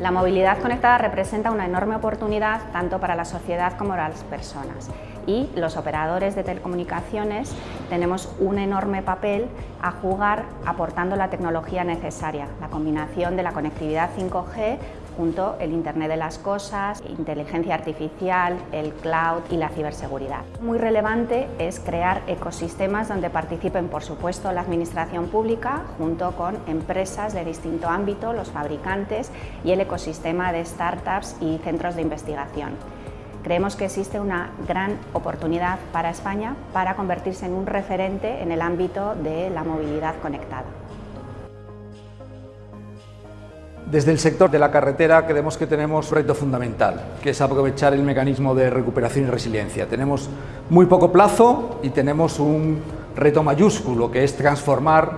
La movilidad conectada representa una enorme oportunidad tanto para la sociedad como para las personas. Y los operadores de telecomunicaciones tenemos un enorme papel a jugar aportando la tecnología necesaria, la combinación de la conectividad 5G junto el Internet de las Cosas, inteligencia artificial, el cloud y la ciberseguridad. Muy relevante es crear ecosistemas donde participen, por supuesto, la administración pública junto con empresas de distinto ámbito, los fabricantes y el ecosistema de startups y centros de investigación. Creemos que existe una gran oportunidad para España para convertirse en un referente en el ámbito de la movilidad conectada. Desde el sector de la carretera creemos que tenemos un reto fundamental, que es aprovechar el mecanismo de recuperación y resiliencia. Tenemos muy poco plazo y tenemos un reto mayúsculo, que es transformar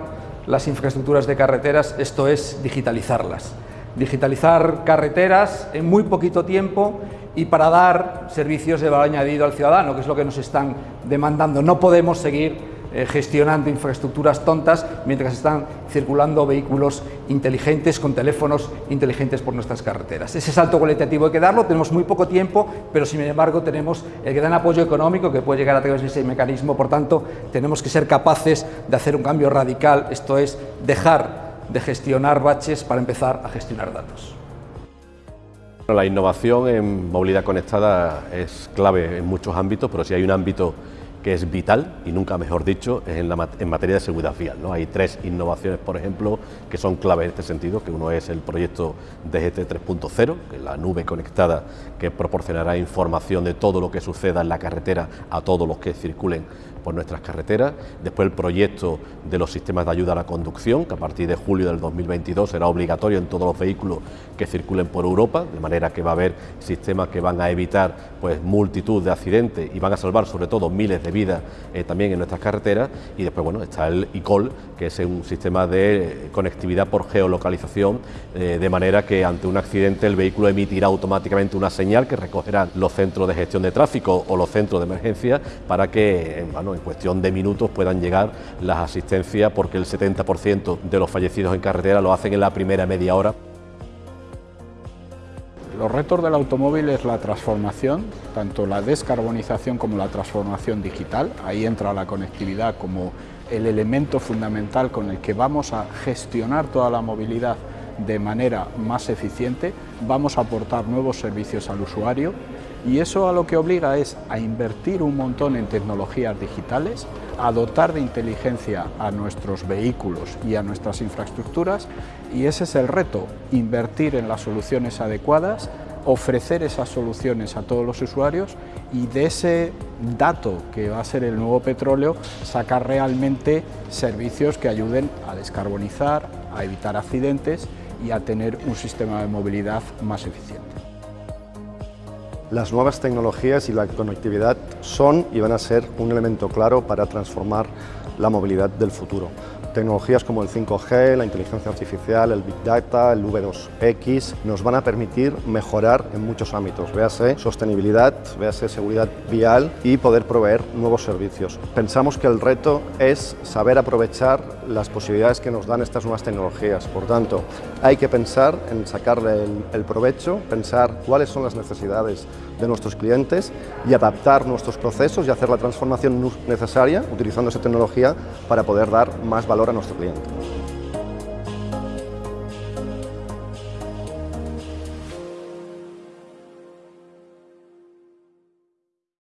las infraestructuras de carreteras, esto es digitalizarlas. Digitalizar carreteras en muy poquito tiempo y para dar servicios de valor añadido al ciudadano, que es lo que nos están demandando. No podemos seguir eh, gestionando infraestructuras tontas mientras están circulando vehículos inteligentes con teléfonos inteligentes por nuestras carreteras. Ese salto cualitativo hay que darlo, tenemos muy poco tiempo, pero sin embargo tenemos el gran apoyo económico que puede llegar a través de ese mecanismo, por tanto tenemos que ser capaces de hacer un cambio radical, esto es dejar de gestionar baches para empezar a gestionar datos. La innovación en movilidad conectada es clave en muchos ámbitos, pero si hay un ámbito que es vital, y nunca mejor dicho, en, en materia de seguridad vial. ¿no? Hay tres innovaciones, por ejemplo, que son clave en este sentido, que uno es el proyecto DGT 3.0, que es la nube conectada que proporcionará información de todo lo que suceda en la carretera a todos los que circulen por nuestras carreteras. Después el proyecto de los sistemas de ayuda a la conducción, que a partir de julio del 2022 será obligatorio en todos los vehículos que circulen por Europa, de manera que va a haber sistemas que van a evitar pues, multitud de accidentes y van a salvar sobre todo miles de vidas eh, también en nuestras carreteras. Y después bueno, está el ICOL, que es un sistema de conectividad por geolocalización, eh, de manera que ante un accidente el vehículo emitirá automáticamente una señal que recogerán los centros de gestión de tráfico o los centros de emergencia para que bueno, en cuestión de minutos puedan llegar las asistencias porque el 70% de los fallecidos en carretera lo hacen en la primera media hora. Los retos del automóvil es la transformación, tanto la descarbonización como la transformación digital. Ahí entra la conectividad como el elemento fundamental con el que vamos a gestionar toda la movilidad de manera más eficiente, vamos a aportar nuevos servicios al usuario y eso a lo que obliga es a invertir un montón en tecnologías digitales, a dotar de inteligencia a nuestros vehículos y a nuestras infraestructuras y ese es el reto, invertir en las soluciones adecuadas, ofrecer esas soluciones a todos los usuarios y de ese dato que va a ser el nuevo petróleo sacar realmente servicios que ayuden a descarbonizar, a evitar accidentes y a tener un sistema de movilidad más eficiente. Las nuevas tecnologías y la conectividad son y van a ser un elemento claro para transformar la movilidad del futuro. Tecnologías como el 5G, la inteligencia artificial, el Big Data, el V2X, nos van a permitir mejorar en muchos ámbitos, véase sostenibilidad, véase seguridad vial y poder proveer nuevos servicios. Pensamos que el reto es saber aprovechar las posibilidades que nos dan estas nuevas tecnologías, por tanto, hay que pensar en sacarle el, el provecho, pensar cuáles son las necesidades de nuestros clientes y adaptar nuestros procesos y hacer la transformación necesaria utilizando esa tecnología para poder dar más valor a nuestro cliente.